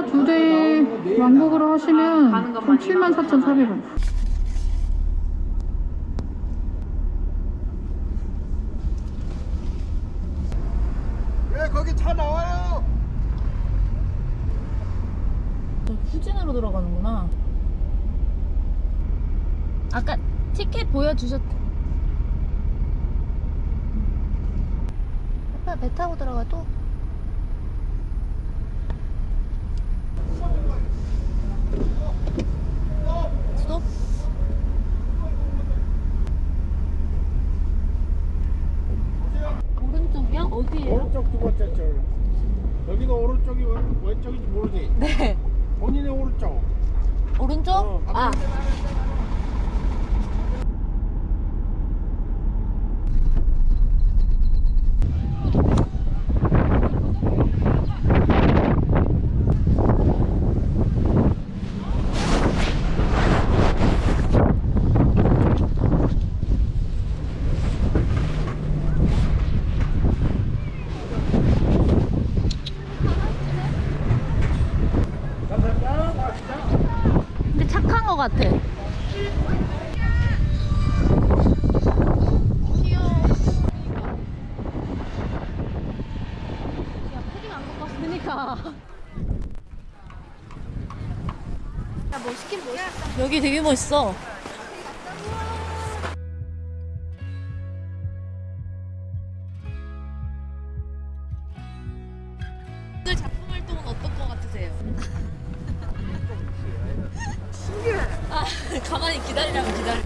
차두대 왕복으로 하시면 총 74,400원. 왜 거기 차 나와요? 후진으로 들어가는구나. 아까 티켓 보여주셨. 아빠 배 타고 들어가 또. 스톱. 오른쪽이요? 어디에요? 오른쪽 두 번째 줄. 여기가 오른쪽이 왼, 왼쪽인지 모르지? 네. 본인의 오른쪽. 오른쪽? 어, 아 착한 것 같아. 그니까. 야뭐 시킨 뭐 여기 되게 멋있어. 오늘 작품 활동은 어떤 것 같으세요? 아, 가만히 기다리라면 기다려.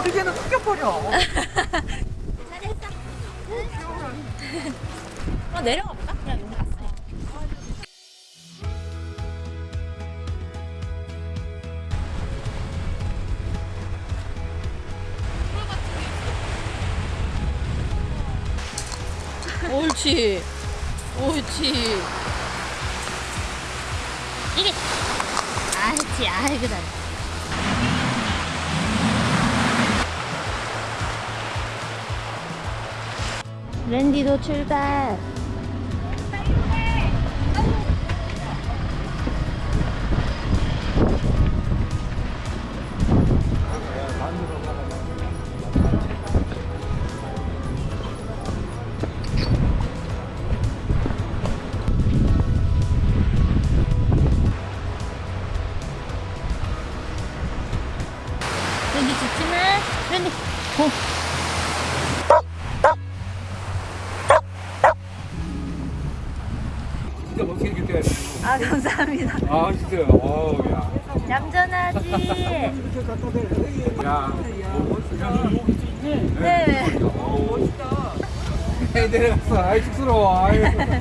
우리게는 흑겨버려. 잘했어. 어, 내려가 볼까? 옳지. 옳지. 이게. 아이치, 아이고, 나. 랜디도 출발. 아 감사합니다. 아 진짜요. 어우 야. 얌전하지. 야. 뭐 멋지다. 여기 있네. 네. 어 멋있다. 해 내려갔어. 아이 쑥스러워. 아이. 내가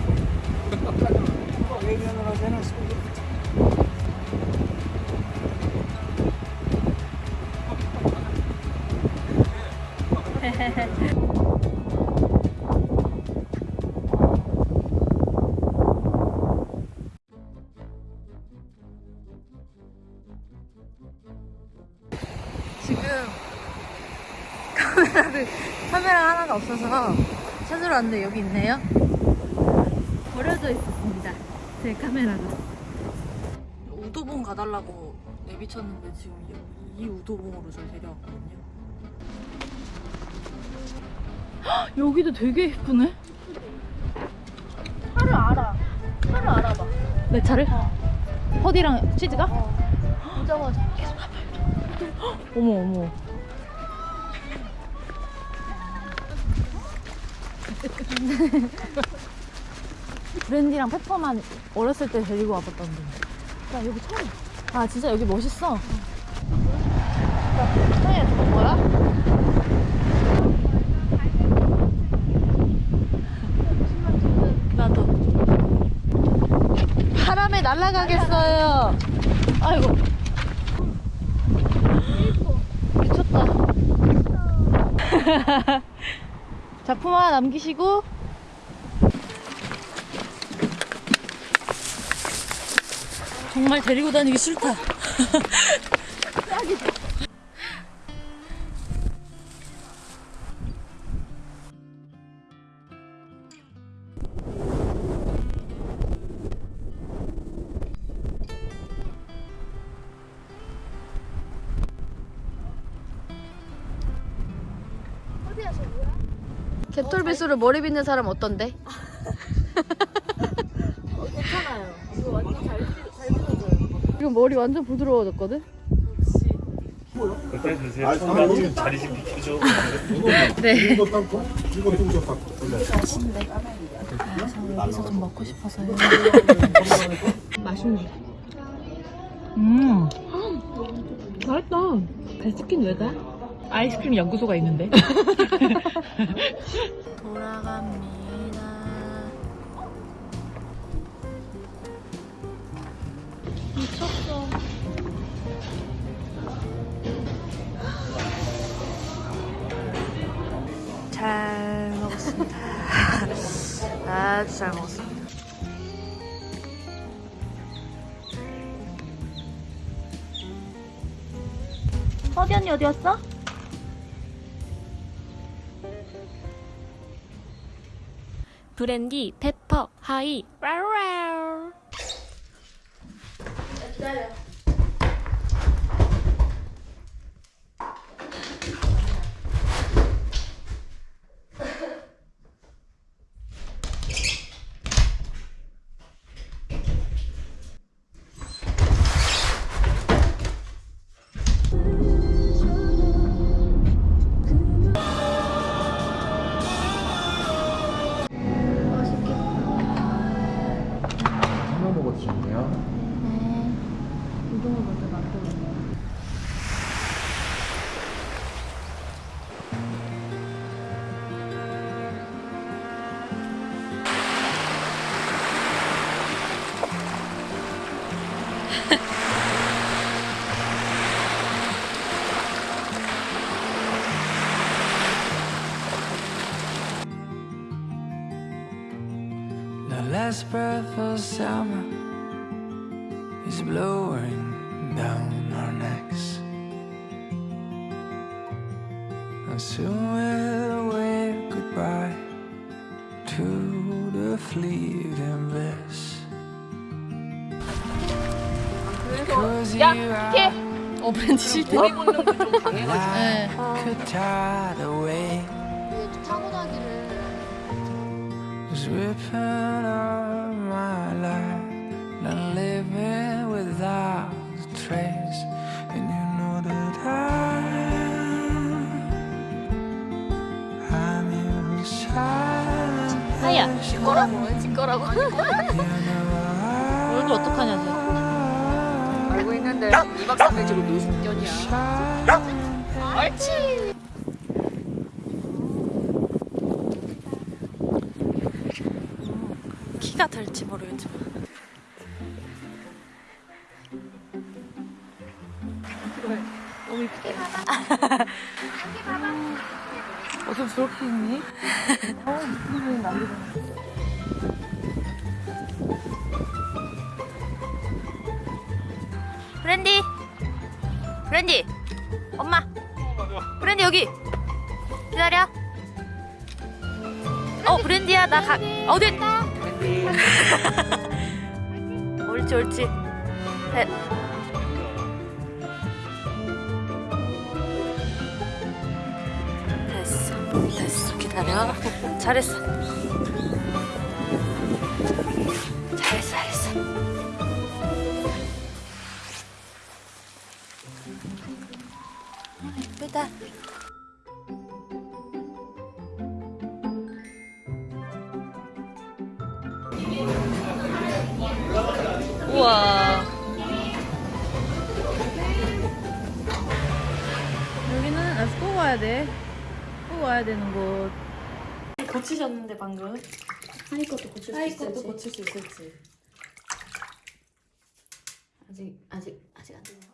카메라 하나가 없어서 찾으러 왔는데 여기 있네요. 버려져 있었습니다. 제 카메라가. 우도봉 가달라고 내비쳤는데 지금 이, 이 우도봉으로 저 데려왔거든요. 헉, 여기도 되게 예쁘네. 차를 알아. 차를 알아봐. 내 차를? 허디랑 치즈가? 보자마자. 어머 어머. 랜디랑 페퍼만 어렸을 때 데리고 와봤던데. 야 여기 처음. 아 진짜 여기 멋있어. 차에 저거 뭐야? 나도. 바람에 날아가겠어요. 아이고. 작품 하나 남기시고. 정말 데리고 다니기 싫다. 어디야 저 뭐야? 개털비수로 머리 빗는 사람 어떤데? 괜찮아요. 이거 완전 잘, 잘 빗어져요. 지금 머리 완전 부드러워졌거든? 그때 드세요. 청담 자리 좀 비켜줘. 네. 이거 땅콩? 이거 좀 더. 여기서 좀 먹고 싶어서요. 맛있네. 음. 맛있다. 베스킨 왜 가? 아이스크림 연구소가 있는데. 돌아갑니다. 미쳤어. 잘 먹었습니다. 아주 잘 먹었습니다. 서디 언니 어디 갔어? 브랜디, 페퍼, 하이. 하나 last breath of summer is blowing down our necks. And soon we'll wave goodbye to the fleeting bliss. Cause you are 어, 브랜드 싫대. like a tide away. 타고나기를. 하이야, 지꺼라고. 지꺼라고. 얼굴 어떡하냐, 쟤. 알고 있는데 2박 3일 지금 노숙견이야. 옳지. 키가 될지 모르겠지만. 어쩜 저렇게 있니? 브랜디! 브랜디! 엄마! 브랜디 여기! 기다려! 어 브랜디야 나 가.. 어디? 옳지 옳지 셋 됐어 됐어 기다려 잘했어 와야 돼. 꼭 와야 되는 곳. 고치셨는데 방금. 하이 것도 고칠 수 하이 있을지. 것도 고칠 수 있을지. 아직 아직 아직 안 되네요.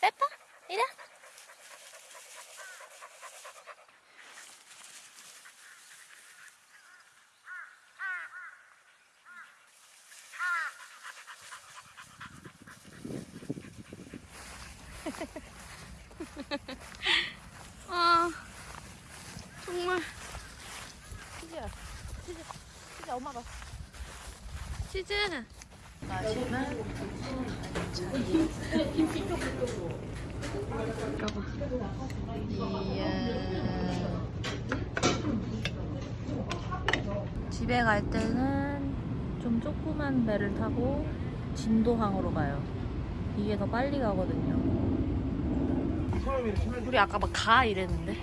페퍼 이리 와. 아 정말. 치즈야. 치즈 치즈 엄마 봐. 치즈. 마시면 이야 집에 갈 때는 좀 조그만 배를 타고 진도항으로 가요. 이게 더 빨리 가거든요. 우리 아까 막 가 이랬는데.